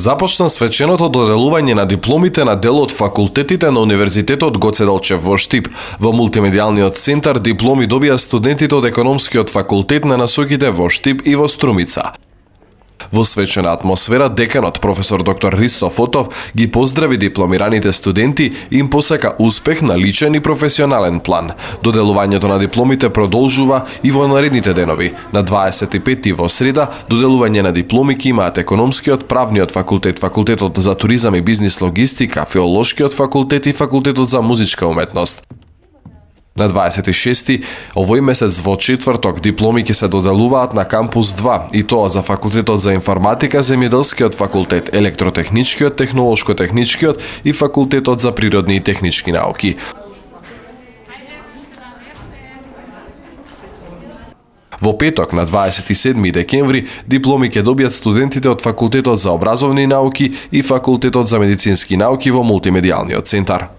Започна свеченото доделување на дипломите на дел од факултетите на Универзитетот Гоце Делчев во Штип. Во мултимедијалниот центар дипломи добија студентите од економскиот факултет на насоките во Штип и во Струмица. Во свечена атмосфера, деканот професор доктор Ристо Фотов ги поздрави дипломираните студенти и им посека успех на личен и професионален план. Доделувањето на дипломите продолжува и во наредните денови. На 25 во среда, доделување на дипломи ки имаат економскиот, правниот факултет, факултетот за туризам и бизнис логистика, филолошкиот факултет и факултетот за музичка уметност. На 26 овој месец во четврток дипломи ќе се доделуваат на кампус 2 и тоа за факултетот за информатика, земјоделскиот факултет, електротехничкиот, технолошко-техничкиот и факултетот за природни и технички науки. Во петок на 27 декември дипломи ќе добијат студентите од факултетот за образовни науки и факултетот за медицински науки во мултимедијалниот центар.